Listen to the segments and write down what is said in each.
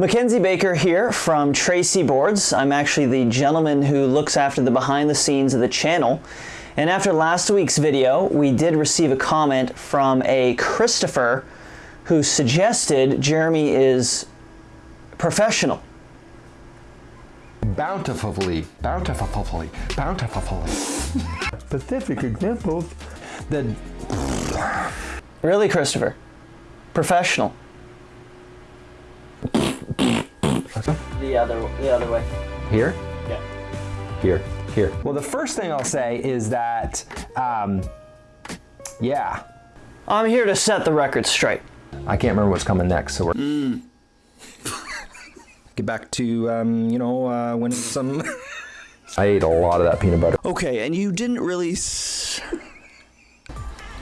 Mackenzie Baker here from Tracey Boards. I'm actually the gentleman who looks after the behind the scenes of the channel. And after last week's video, we did receive a comment from a Christopher who suggested Jeremy is professional. Bountifully, bountifully, bountifully. Specific examples. The Really, Christopher? Professional. The other, the other way. here, Yeah. here, here. Well, the first thing I'll say is that, um, yeah, I'm here to set the record straight. I can't remember what's coming next, so we're. Get back to, um, you know, uh, when some. I ate a lot of that peanut butter. Okay, and you didn't really. S-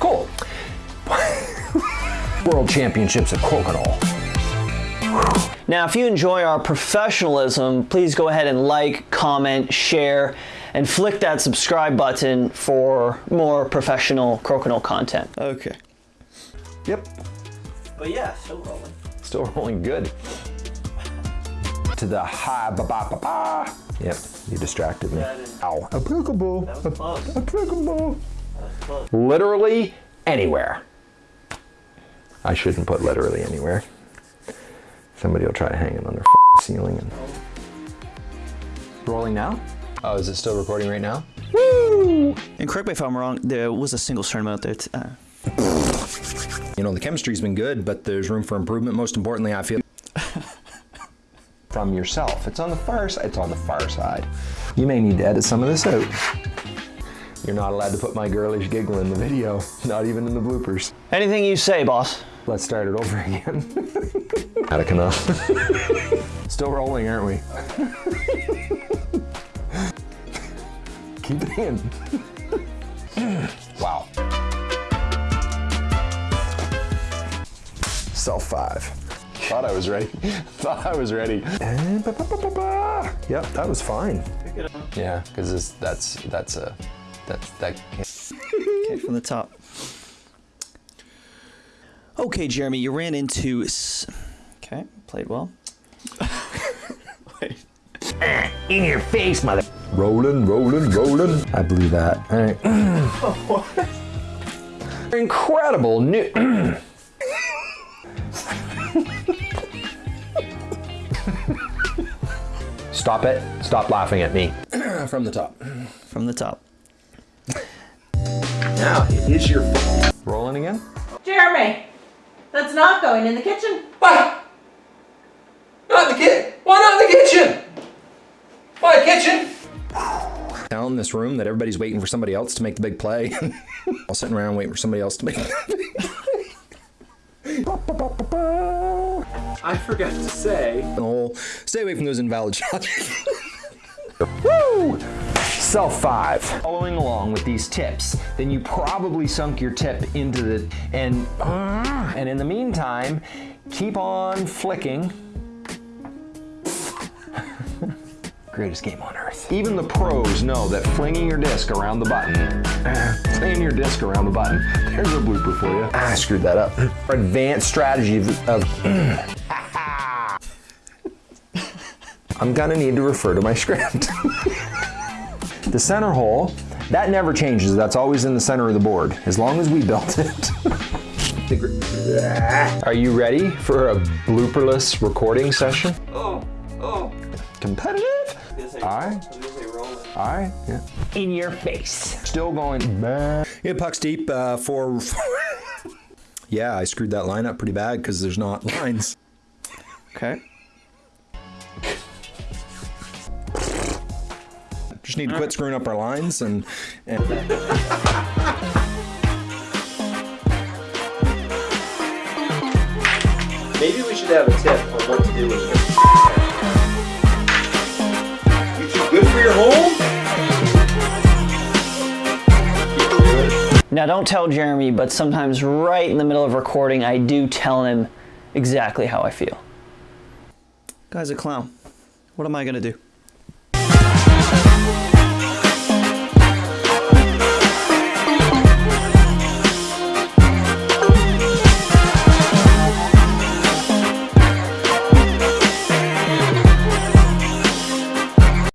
Cool. World Championships of Crokinole. Now, if you enjoy our professionalism, please go ahead and like, comment, share, and flick that subscribe button for more professional crokinole content. Okay. Yep. But yeah, still rolling. Still rolling good. To the high ba ba ba ba. Yep, you distracted me. Ow. Applicable. close. Applicable. Literally anywhere. I shouldn't put literally anywhere. Somebody will try to hang it on their ceiling. And... Rolling now? Oh, is it still recording right now? And correct me if I'm wrong, there was a single stern out there. Uh, You know, the chemistry's been good, but there's room for improvement. Most importantly, I feel from yourself. It's on the far side. It's on the far side. You may need to edit some of this out. You're not allowed to put my girlish giggle in the video, not even in the bloopers. anything you say, boss. Let's start it over again. Attic enough. Still rolling, aren't we? Keep it in. wow. Self five. Thought I was ready. Thought I was ready. And ba, ba, ba, ba, ba. Yep, that was fine. Yeah, because that's that's a that's that. Can't. Okay, from the top. Okay, Jeremy, you ran into. S- okay, played well. Wait. In your face, mother. Rolling, rolling, rolling. I blew that. All right. What? Incredible new. Stop it. Stop laughing at me. From the top. From the top. Now it is your fault. Rolling again? Jeremy, that's not going in the kitchen. Why? In this room that everybody's waiting for somebody else to make the big play. All sitting around waiting for somebody else to make. I forgot to say. the whole stay away from those invalid shots. Woo! Self five. Following along with these tips, then you probably sunk your tip into the and uh, and in the meantime, keep on flicking. Greatest game on earth. Even the pros know that flinging your disc around the button, flinging your disc around the button. There's a blooper for you. Ah, I screwed that up. Advanced strategy of, of I'm gonna need to refer to my script. the center hole, that never changes. That's always in the center of the board, as long as we built it. Are you ready for a blooperless recording session? Oh, oh. Competitive? Aye. Aye. Yeah. In your face. Still going. Yeah, pucks deep uh, for. yeah, I screwed that line up pretty bad because there's not lines. Okay. Just need to quit screwing up our lines and. and Maybe we should have a tip on what to do with your home? Now, don't tell Jeremy, but sometimes right in the middle of recording, I do tell him exactly how I feel. Guy's a clown. What am I gonna do?